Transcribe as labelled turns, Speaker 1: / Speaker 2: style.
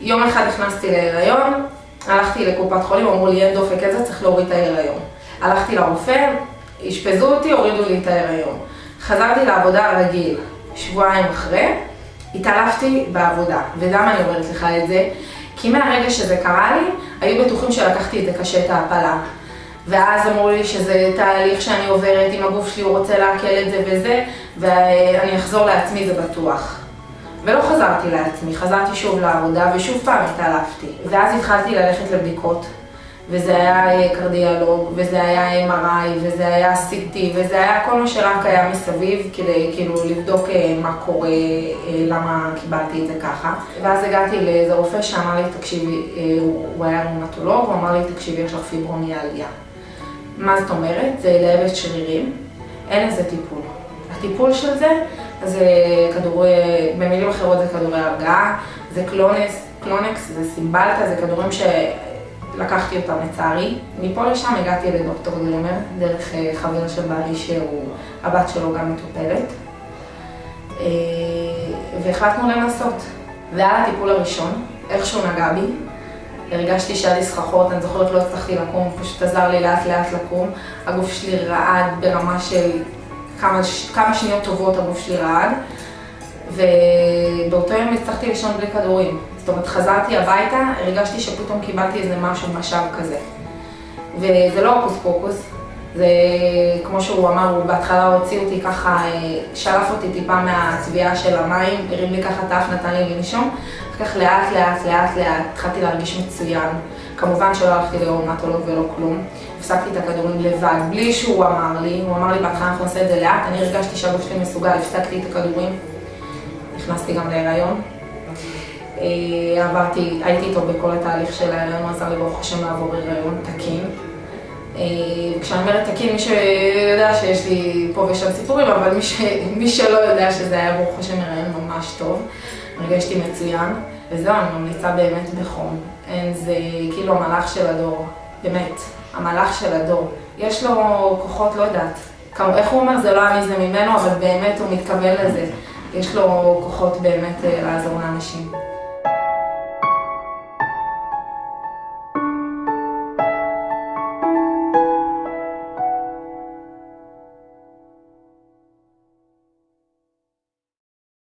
Speaker 1: יום אחד נכנסתי להיריון, הלכתי לקופת חולים, אמרו לי אין דופק איזה, צריך להוריד את ההיריון. הלכתי לרופא, אשפזו אותי, הורידו לי את ההיריון. חזרתי לעבודה רגיל, שבועיים אחרי, התעלפתי בעבודה. ולמה אני אומרת לך את זה? כי מהרגע שזה קרה לי, היו בטוחים שלקחתי את זה קשה, את ההפלה. ואז אמרו לי שזה תהליך שאני עוברת, אם הגוף שלי הוא רוצה לעכל את זה וזה, ואני אחזור לעצמי, זה בטוח. ולא חזרתי לעצמי, חזרתי שוב לעבודה ושוב פעם התעלפתי. ואז התחלתי ללכת לבדיקות, וזה היה קרדיאלוג, וזה היה MRI, וזה היה CT, וזה היה כל מה שרק היה מסביב, כדי כאילו לבדוק מה קורה, למה קיבלתי את זה ככה. ואז הגעתי לאיזה רופא שאמר לי, תקשיבי, הוא היה רומטולוג, הוא אמר לי, תקשיבי, יש לך פיברומיאלגיה. מה זאת אומרת? זה לאבד שרירים, אין לזה טיפול. הטיפול של זה, זה כדורי, במילים אחרות זה כדורי הרגעה, זה קלונס, קלונקס, זה סימבלטה, זה כדורים שלקחתי אותם לצערי. מפה לשם הגעתי לדוקטור גלמר, דרך חבר של בעלי שהוא, הבת שלו גם מטופלת. והחלטנו לנסות. והיה הטיפול הראשון, איכשהו נגע בי. הרגשתי שהיה לי סככות, אני זוכרת לא הצלחתי לקום, פשוט עזר לי לאט לאט לקום. הגוף שלי רעד ברמה של כמה, כמה שניות טובות הגוף שלי רעד. ובאותו יום הצלחתי לישון בלי כדורים. זאת אומרת, חזרתי הביתה, הרגשתי שפתאום קיבלתי איזה משהו, משאב כזה. וזה לא הוקוס פוקוס, זה כמו שהוא אמר, הוא בהתחלה הוציא אותי ככה, שלף אותי טיפה מהצביעה של המים, הרים לי ככה את האף, נתן לי לנשום. אחר כך לאט לאט לאט לאט התחלתי להרגיש מצוין. כמובן שלא הלכתי לרומטולוג ולא כלום. הפסקתי את הכדורים לבד, בלי שהוא אמר לי, הוא אמר לי בהתחלה אנחנו נעשה את זה לאט, אני הרגשתי שהגוף שלי מסוגל, הפסקתי את הכדורים. נכנסתי גם להיריון. עברתי, הייתי איתו בכל התהליך של ההיריון, הוא עזר לי ברוך השם לעבור הריון תקין. כשאני אומרת תקין, מי שיודע שיש לי פה ושם סיפורים, אבל מי, ש... מי שלא יודע שזה היה ברוך השם הריון ממש טוב. הרגשתי מצוין, וזהו, אני ממליצה באמת בחום. אין, זה כאילו המלאך של הדור, באמת, המלאך של הדור. יש לו כוחות, לא יודעת, כמו, איך הוא אומר, זה לא אני זה ממנו, אבל באמת הוא מתכוון לזה. יש לו כוחות באמת לעזור לאנשים.